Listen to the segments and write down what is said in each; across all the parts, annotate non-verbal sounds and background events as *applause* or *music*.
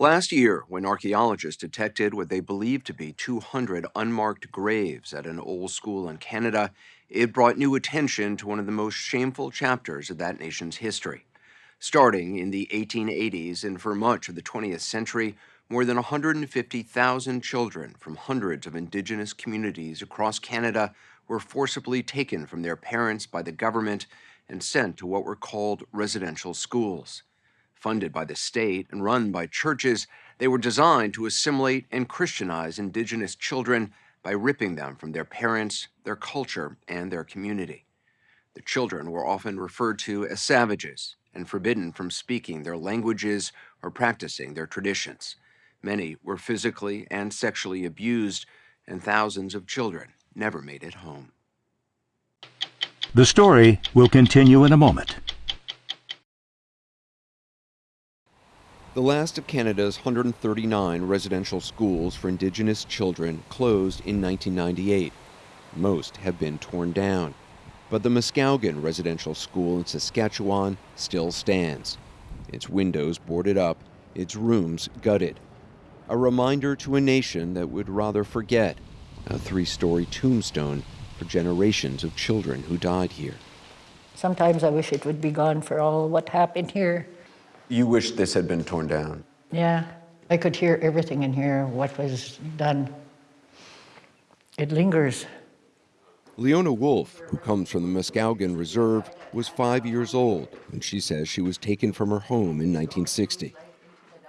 Last year, when archaeologists detected what they believed to be 200 unmarked graves at an old school in Canada, it brought new attention to one of the most shameful chapters of that nation's history. Starting in the 1880s and for much of the 20th century, more than 150,000 children from hundreds of Indigenous communities across Canada were forcibly taken from their parents by the government and sent to what were called residential schools. Funded by the state and run by churches, they were designed to assimilate and Christianize indigenous children by ripping them from their parents, their culture, and their community. The children were often referred to as savages and forbidden from speaking their languages or practicing their traditions. Many were physically and sexually abused, and thousands of children never made it home. The story will continue in a moment. The last of Canada's 139 residential schools for Indigenous children closed in 1998. Most have been torn down. But the Muskowekwan Residential School in Saskatchewan still stands. Its windows boarded up, its rooms gutted. A reminder to a nation that would rather forget a three story tombstone for generations of children who died here. Sometimes I wish it would be gone for all what happened here. You wish this had been torn down? Yeah, I could hear everything in here, what was done. It lingers. Leona Wolf, who comes from the Muskowekwan Reserve, was five years old when she says she was taken from her home in 1960.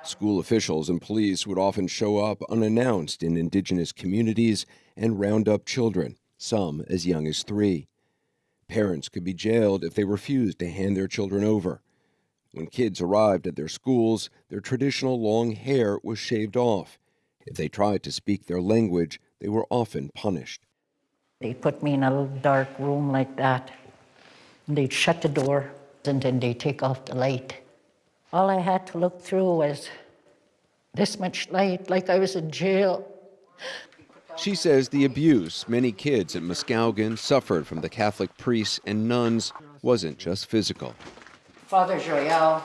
School officials and police would often show up unannounced in indigenous communities and round up children, some as young as three. Parents could be jailed if they refused to hand their children over. When kids arrived at their schools, their traditional long hair was shaved off. If they tried to speak their language, they were often punished. They put me in a little dark room like that. And they'd shut the door, and then they'd take off the light. All I had to look through was this much light, like I was in jail. She says the abuse many kids at Muskowekwan suffered from the Catholic priests and nuns wasn't just physical. Father Joel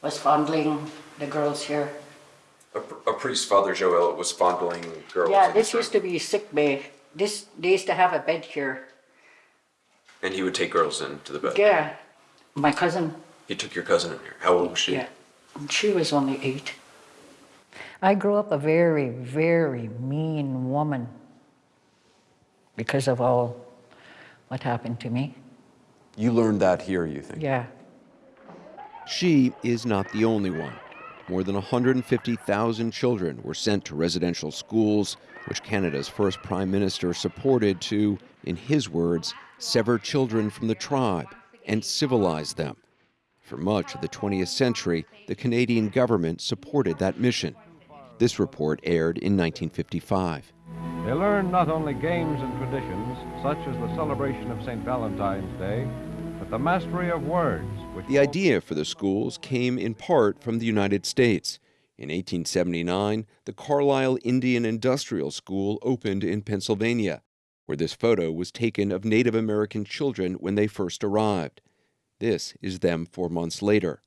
was fondling the girls here. A, a priest, Father Joel, was fondling girls. Yeah, this used to be sick bay. This they used to have a bed here. And he would take girls into the bed. Yeah, my cousin. He took your cousin in here. How old was she? Yeah, she was only eight. I grew up a very, very mean woman because of all what happened to me. You learned that here, you think? Yeah. She is not the only one. More than 150,000 children were sent to residential schools, which Canada's first prime minister supported to, in his words, sever children from the tribe and civilize them. For much of the 20th century, the Canadian government supported that mission. This report aired in 1955. They learn not only games and traditions, such as the celebration of St. Valentine's Day, but the mastery of words. the idea for the schools came in part from the United States. In 1879, the Carlisle Indian Industrial School opened in Pennsylvania, where this photo was taken of Native American children when they first arrived. This is them four months later.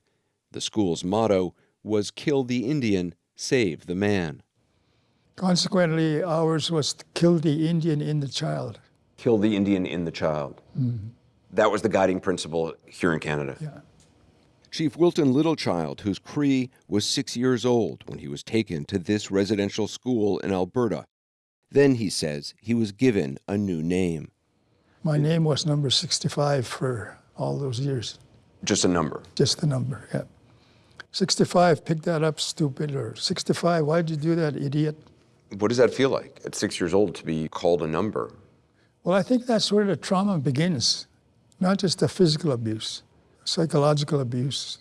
The school's motto was Kill the Indian, Save the Man. Consequently, ours was kill the Indian in the child. Kill the Indian in the child. Mm-hmm. That was the guiding principle here in Canada. Yeah. Chief Wilton Littlechild, who's Cree was six years old when he was taken to this residential school in Alberta. Then, he says, he was given a new name. My name was number 65 for all those years. Just a number? Just a number, yeah. 65, pick that up, stupid, or 65, why'd you do that, idiot? What does that feel like at six years old to be called a number? Well, I think that's where the trauma begins, not just the physical abuse, psychological abuse,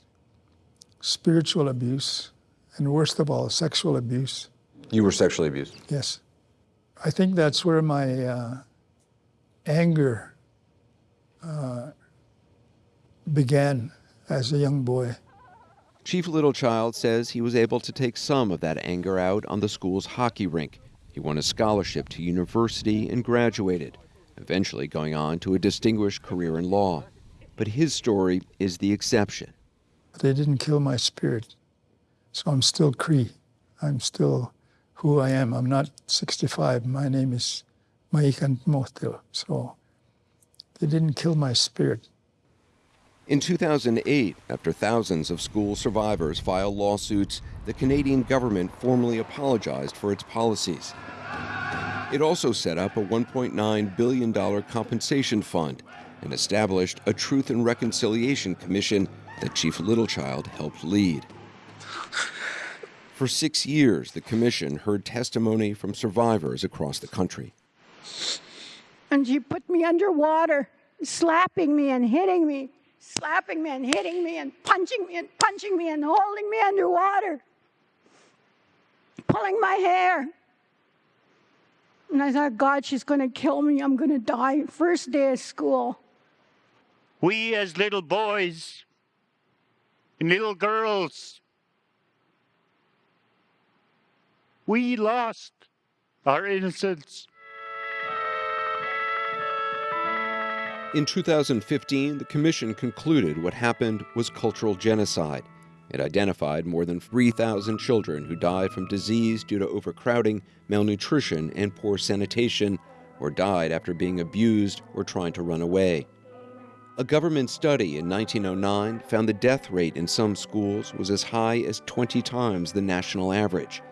spiritual abuse, and worst of all, sexual abuse. You were sexually abused? Yes. I think that's where my uh, anger uh, began as a young boy. Chief Littlechild says he was able to take some of that anger out on the school's hockey rink. He won a scholarship to university and graduated, eventually going on to a distinguished career in law. But his story is the exception. They didn't kill my spirit. So I'm still Cree. I'm still who I am. I'm not 65. My name is Maikan Motil. So they didn't kill my spirit. In 2008, after thousands of school survivors filed lawsuits, the Canadian government formally apologized for its policies. It also set up a $1.9 billion compensation fund and established a Truth and Reconciliation Commission that Chief Littlechild helped lead. For six years, the commission heard testimony from survivors across the country. And she put me underwater, slapping me and hitting me, slapping me and hitting me and punching me and punching me and holding me underwater, pulling my hair. And I thought, God, she's going to kill me. I'm going to die. First day of school. We, as little boys and little girls, we lost our innocence. In 2015, the Commission concluded what happened was cultural genocide. It identified more than 3,000 children who died from disease due to overcrowding, malnutrition, and poor sanitation, or died after being abused or trying to run away. A government study in 1909 found the death rate in some schools was as high as 20 times the national average.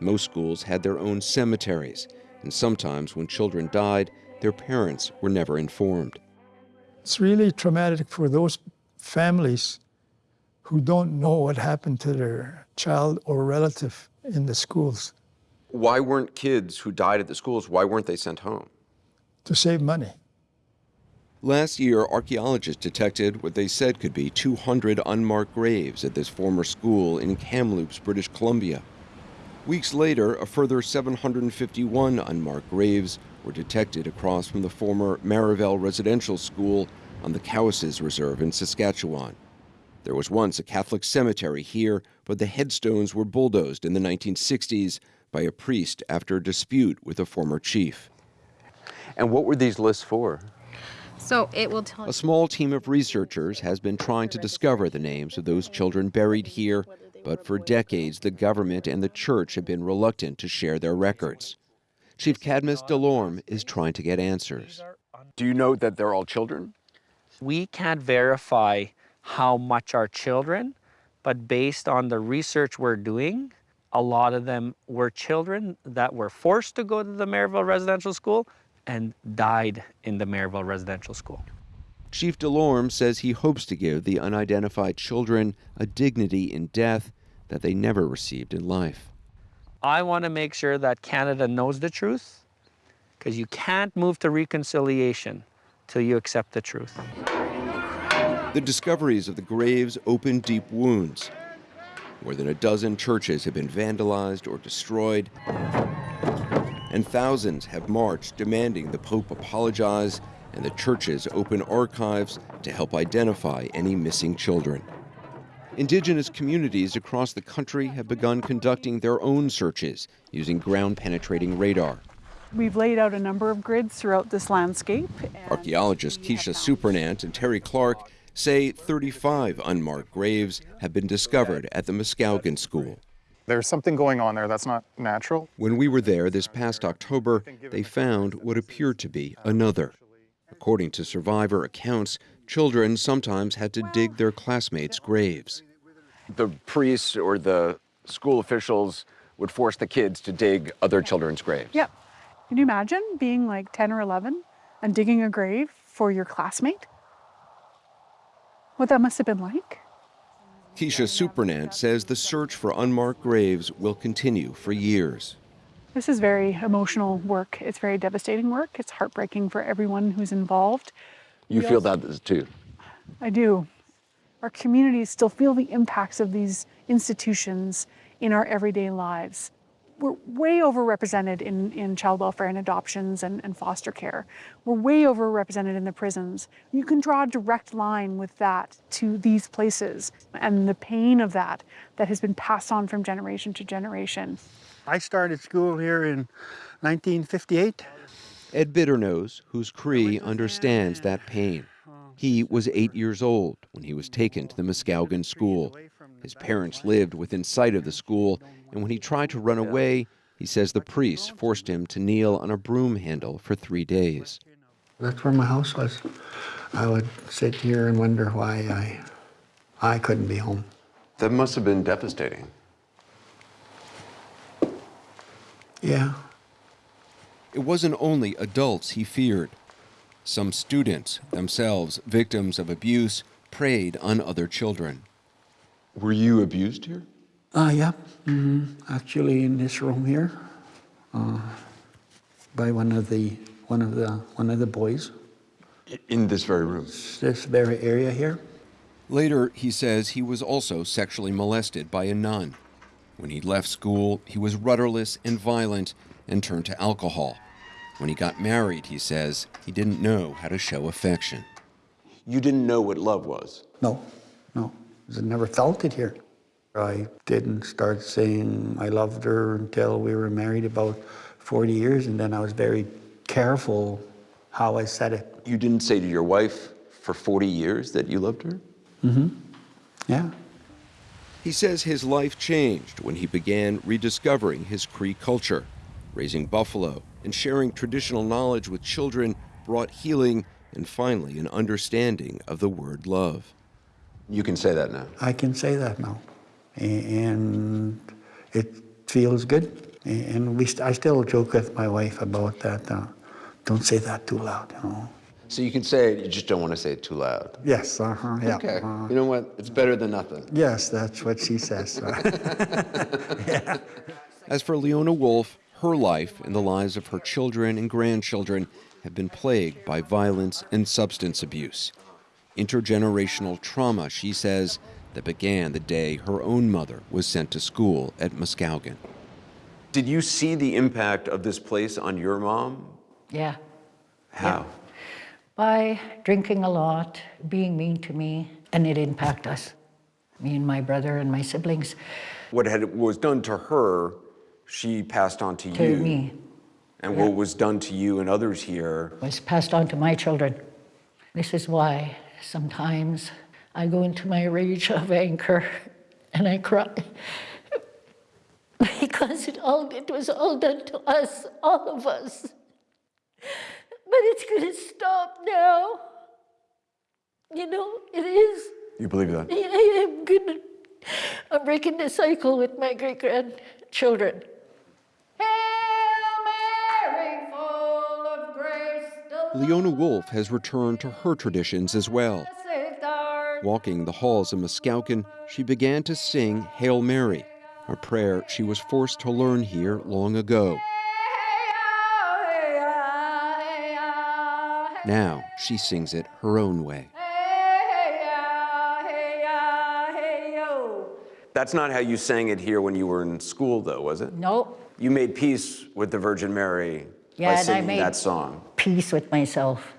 Most schools had their own cemeteries, and sometimes when children died, their parents were never informed. It's really traumatic for those families who don't know what happened to their child or relative in the schools. Why weren't kids who died at the schools, why weren't they sent home? To save money. Last year, archaeologists detected what they said could be 200 unmarked graves at this former school in Kamloops, British Columbia. Weeks later, a further 751 unmarked graves were detected across from the former Marieval Residential School on the Cowessess Reserve in Saskatchewan. There was once a Catholic cemetery here, but the headstones were bulldozed in the 1960s by a priest after a dispute with a former chief. And what were these lists for? So it will tell A small team of researchers has been trying to discover the names of those children buried here, but for decades the government and the church have been reluctant to share their records. Chief Cadmus Delorme is trying to get answers. Do you know that they're all children? We can't verify how much are children, but based on the research we're doing, a lot of them were children that were forced to go to the Maryville Residential School and died in the Maryville Residential School. Chief Delorme says he hopes to give the unidentified children a dignity in death that they never received in life. I want to make sure that Canada knows the truth because you can't move to reconciliation till you accept the truth. The discoveries of the graves open deep wounds. More than a dozen churches have been vandalized or destroyed, and thousands have marched demanding the Pope apologize and the churches open archives to help identify any missing children. Indigenous communities across the country have begun conducting their own searches using ground penetrating radar. We've laid out a number of grids throughout this landscape. Archaeologists Kisha Supernant and Terry Clark say 35 unmarked graves have been discovered at the Muskowekwan School. There's something going on there that's not natural. When we were there this past October, they found what appeared to be another. According to survivor accounts, children sometimes had to dig their classmates' graves. The priests or the school officials would force the kids to dig other children's graves. Yep. Can you imagine being like 10 or 11 and digging a grave for your classmate? What that must have been like? Kisha Supernant says the search for unmarked graves will continue for years. This is very emotional work. It's very devastating work. It's heartbreaking for everyone who's involved. You We feel also- that too? I do. Our communities still feel the impacts of these institutions in our everyday lives. We're way overrepresented in, in child welfare and adoptions and, and foster care. We're way overrepresented in the prisons. You can draw a direct line with that to these places and the pain of that that has been passed on from generation to generation. I started school here in 1958. Ed Bitternose, who's Cree understands that pain. He was eight years old when he was taken to the Muskowekwan School. His parents lived within sight of the school, and when he tried to run away, he says the priests forced him to kneel on a broom handle for three days. That's where my house was. I would sit here and wonder why I, I couldn't be home. That must have been devastating. Yeah. It wasn't only adults he feared. Some students, themselves victims of abuse, preyed on other children. Were you abused here? Uh, yeah. hmm Actually, in this room here, uh, by one of the one of the one of the boys. In this very room? This very area here. Later, he says he was also sexually molested by a nun. When he left school, he was rudderless and violent and turned to alcohol. When he got married, he says, he didn't know how to show affection. You didn't know what love was? No, no. I never felt it here. I didn't start saying I loved her until we were married about 40 years, and then I was very careful how I said it. You didn't say to your wife for 40 years that you loved her? Mm-hmm. Yeah. He says his life changed when he began rediscovering his Cree culture. Raising buffalo and sharing traditional knowledge with children brought healing and finally an understanding of the word love. You can say that now. I can say that now. And it feels good. And we st- I still joke with my wife about that. Uh, don't say that too loud, you know. So you can say it, you just don't want to say it too loud. Yes, uh-huh, yeah. Okay. uh, You know what? It's better than nothing. yes, that's what she says. *laughs* As for Leona Wolf, her life and the lives of her children and grandchildren have been plagued by violence and substance abuse. Intergenerational trauma, she says, that began the day her own mother was sent to school at Muskowekwan. Did you see the impact of this place on your mom? Yeah. How? By drinking a lot, being mean to me, and it impacted us, me and my brother and my siblings, What had was done to her, she passed on to, to you. me, And what was done to you and others here was passed on to my children. This is why sometimes I go into my rage of anger and I cry. *laughs* because it all it was all done to us, all of us. But it's gonna stop now. You know, it is. You believe that? I am gonna I'm breaking the cycle with my great Leona Wolf has returned to her traditions as well. Walking the halls of Muskowekwan, she began to sing Hail Mary, a prayer she was forced to learn here long ago. Now she sings it her own way. That's not how you sang it here when you were in school, though, was it? No, You made peace with the Virgin Mary Yeah, by and I singing made- that song. Peace with myself.